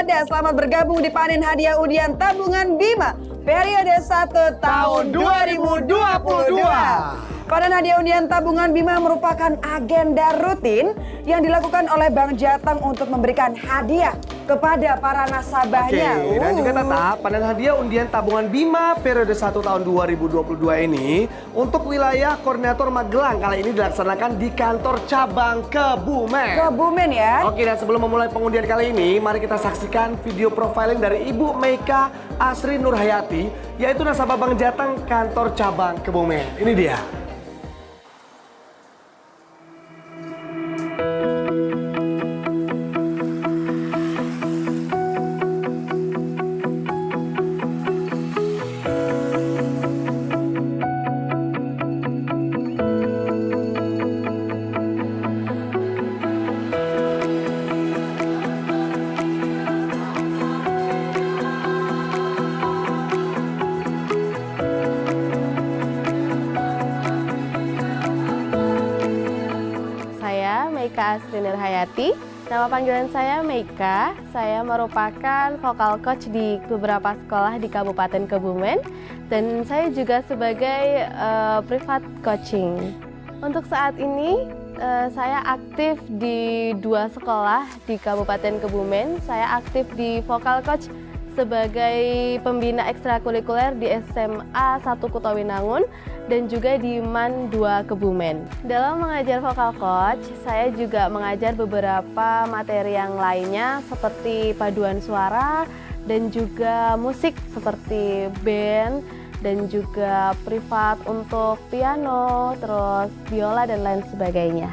Anda selamat bergabung di panen hadiah undian tabungan Bima periode 1 tahun 2022. Panen hadiah undian tabungan Bima merupakan agenda rutin yang dilakukan oleh Bank Jateng untuk memberikan hadiah kepada para nasabahnya. Oke, dan juga Uh. Tata, panen hadiah undian tabungan Bima periode 1 tahun 2022 ini untuk wilayah koordinator Magelang kali ini dilaksanakan di kantor cabang Kebumen. Kebumen ya. Oke, dan sebelum memulai pengundian kali ini, mari kita saksikan video profiling dari Ibu Meika Asri Nurhayati, yaitu nasabah Bank Jateng kantor cabang Kebumen. Ini dia. Saya Meika Asri Nurhayati. Nama panggilan saya Meika. Saya merupakan vokal coach di beberapa sekolah di Kabupaten Kebumen dan saya juga sebagai eh, privat coaching. Untuk saat ini eh, saya aktif di dua sekolah di Kabupaten Kebumen. Saya aktif di vokal coach sebagai pembina ekstrakurikuler di SMA 1 Kutawinangun dan juga di MAN 2 Kebumen. Dalam mengajar vokal coach, saya juga mengajar beberapa materi yang lainnya seperti paduan suara dan juga musik seperti band dan juga privat untuk piano, terus biola dan lain sebagainya.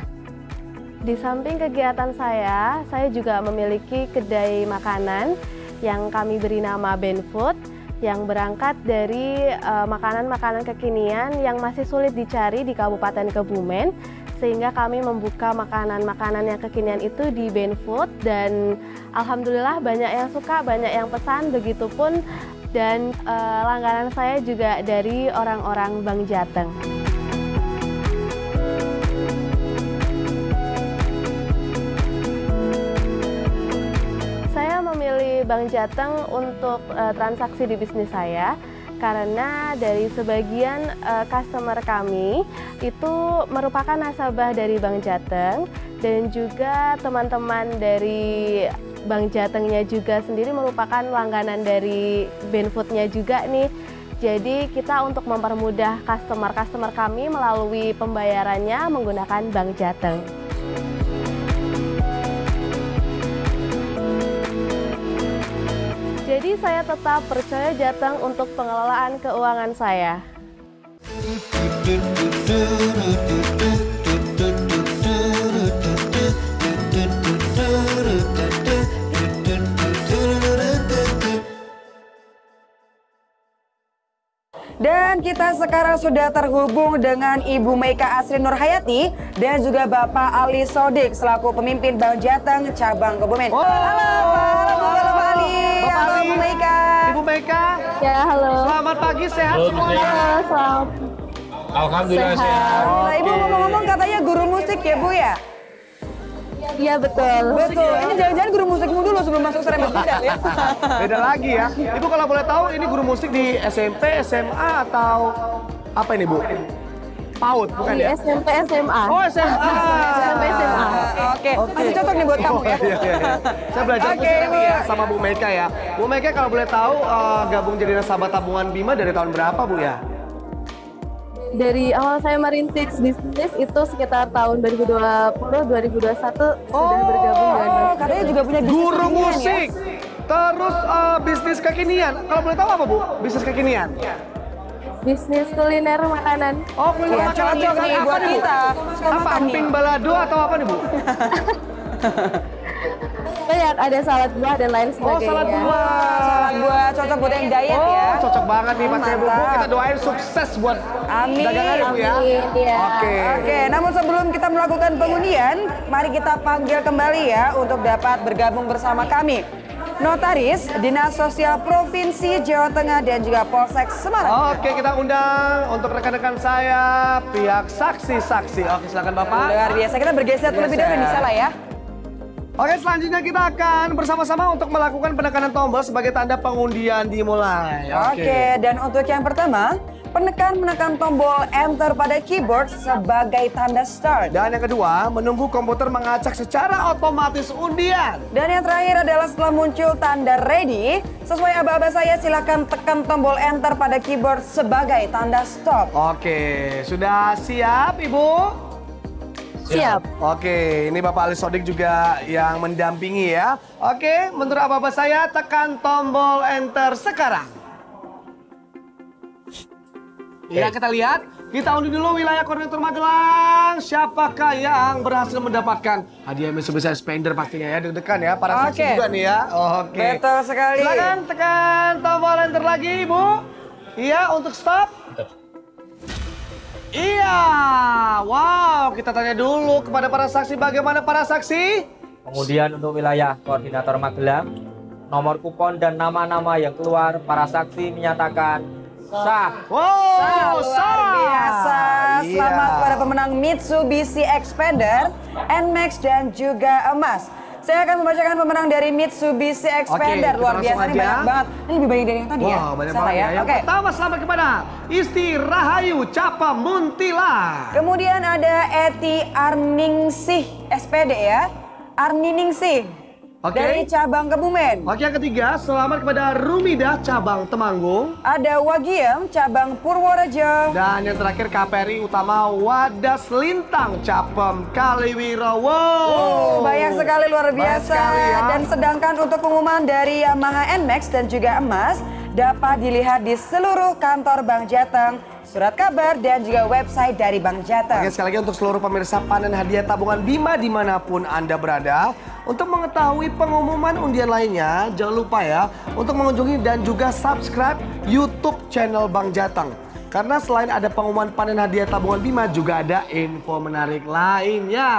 Di samping kegiatan saya, saya juga memiliki kedai makanan yang kami beri nama Ben Food yang berangkat dari eh, makanan-makanan kekinian yang masih sulit dicari di Kabupaten Kebumen sehingga kami membuka makanan-makanan yang kekinian itu di Ben Food dan alhamdulillah banyak yang suka, banyak yang pesan begitupun dan eh, langganan saya juga dari orang-orang Bank Jateng. Bank Jateng untuk eh, transaksi di bisnis saya karena dari sebagian eh, customer kami itu merupakan nasabah dari Bank Jateng dan juga teman-teman dari Bank Jatengnya juga sendiri merupakan langganan dari Benfoodnya juga nih. Jadi kita untuk mempermudah customer-customer kami melalui pembayarannya menggunakan Bank Jateng. Jadi saya tetap percaya Jateng untuk pengelolaan keuangan saya. Dan kita sekarang sudah terhubung dengan Ibu Meika Asri Nurhayati dan juga Bapak Ali Sodik selaku pemimpin Bank Jateng cabang Kebumen. Oh. Halo Pak, halo halo Bapak halo Ali. Bu Meika. Ibu Meika, Ya, halo. selamat pagi, sehat Halo, semuanya. Halo, selamat. Alhamdulillah Sehat. sehat. Nah, Ibu ngomong-ngomong katanya guru musik ya Bu ya? Iya, betul. Betul, ini jangan-jangan guru musikmu dulu sebelum masuk serempet bidang ya? Beda lagi ya. Ibu kalau boleh tahu ini guru musik di SMP, SMA atau apa ini Bu? PAUD bukan Di ya? SMP SMA. Oh SMA. SMP SMA. Oke, masih cocok nih buat kamu ya? Oh, iya, iya, iya. Saya belajar Bu. ya sama Bu Meka ya. Bu Meka kalau boleh tahu eh, gabung jadi nasabah tabungan Bima dari tahun berapa Bu ya? Dari awal saya merintis bisnis itu sekitar tahun 2020-2021 sudah bergabung dengan Oh, katanya juga punya bisnis Guru ya? musik. Terus eh, bisnis kekinian. Kalau boleh tahu apa Bu? Bisnis kekinian. Bisnis kuliner makanan. Oh, kuliner Iya, makanan nih apa buat nih, kita. Apa emping balado atau apa nih Bu? Banyak ada salad buah dan lain Oh, sebagainya. salad buah. Salad buah cocok buat yang diet Oh, ya. cocok banget nih Mas Ibu. Kita doain sukses buat Amin. dagangannya Bu ya. Amin, ya. Oke. Oke, namun sebelum kita melakukan pengundian, mari kita panggil kembali ya untuk dapat bergabung bersama kami. Notaris Dinas Sosial Provinsi Jawa Tengah dan juga Polsek Semarang. Oke, kita undang untuk rekan-rekan saya pihak saksi-saksi. Oke, silakan Bapak. Luar biasa, kita bergeser terlebih dahulu nih salah ya. Oke, selanjutnya kita akan bersama-sama untuk melakukan penekanan tombol sebagai tanda pengundian dimulai. Oke, dan untuk yang pertama, penekan menekan tombol enter pada keyboard sebagai tanda start. Dan yang kedua, menunggu komputer mengacak secara otomatis undian. Dan yang terakhir adalah setelah muncul tanda ready, sesuai aba-aba saya silakan tekan tombol enter pada keyboard sebagai tanda stop. Oke, sudah siap Ibu? Siap. Oke, ini Bapak Ali Sodik juga yang mendampingi ya. Oke, menurut apa-apa saya tekan tombol enter sekarang. Ya, kita lihat. Kita undi dulu wilayah koordinator Magelang. Siapakah yang berhasil mendapatkan hadiah Mitsubishi Spender pastinya ya. Deg-degan ya, para saksi Oke. juga nih ya. Oke. Betul sekali. Silakan tekan tombol enter lagi, Ibu. Iya, untuk stop. Iya, wow, kita tanya dulu kepada para saksi bagaimana para saksi? Kemudian untuk wilayah koordinator Magelang, nomor kupon dan nama-nama yang keluar para saksi menyatakan sah. Wow, luar sah. biasa. Iya. Selamat kepada pemenang Mitsubishi Expander, NMAX dan juga emas. Saya akan membacakan pemenang dari Mitsubishi Expander. kita luar biasa ini banyak banget. Ini lebih banyak dari yang tadi ya. Wow, banyak Salah banget ya. Yang Oke. pertama selamat kepada Isti Rahayu Capa Muntila. Kemudian ada Eti Arningsih SPD ya. Arningsih. Oke. Dari cabang Kebumen. Oke, yang ketiga selamat kepada Rumidah Cabang Temanggung. Ada Wagiem cabang Purworejo. Dan yang terakhir KPRI Utama Wadas Lintang Capem Kaliwiro. Wow. Oh, banyak sekali luar biasa. sekali ya. Dan sedangkan untuk pengumuman dari Yamaha NMAX dan juga emas dapat dilihat di seluruh kantor Bank Jateng, surat kabar dan juga website dari Bank Jateng. Oke, sekali lagi untuk seluruh pemirsa panen hadiah tabungan Bima di mana pun Anda berada. Untuk mengetahui pengumuman undian lainnya, jangan lupa ya untuk mengunjungi dan juga subscribe YouTube channel Bang Jateng. Karena selain ada pengumuman panen hadiah tabungan Bima, juga ada info menarik lainnya.